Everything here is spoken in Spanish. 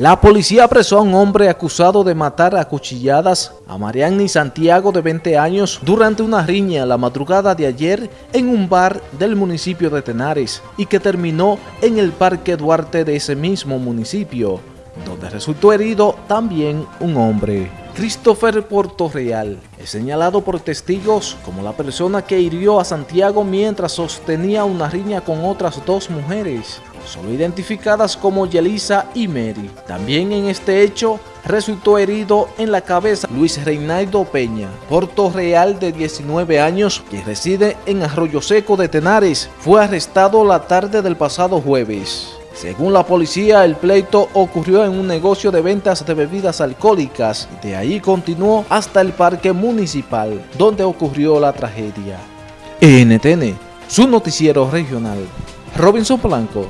La policía apresó a un hombre acusado de matar a cuchilladas a Marianny Santiago de 20 años durante una riña la madrugada de ayer en un bar del municipio de Tenares y que terminó en el Parque Duarte de ese mismo municipio, donde resultó herido también un hombre. Christopher Portorreal es señalado por testigos como la persona que hirió a Santiago mientras sostenía una riña con otras dos mujeres, solo identificadas como Yelisa y Mary. También en este hecho resultó herido en la cabeza Luis Reinaldo Peña, Portorreal de 19 años, que reside en Arroyo Seco de Tenares, fue arrestado la tarde del pasado jueves. Según la policía, el pleito ocurrió en un negocio de ventas de bebidas alcohólicas y de ahí continuó hasta el parque municipal, donde ocurrió la tragedia. NTN, su noticiero regional. Robinson Blanco.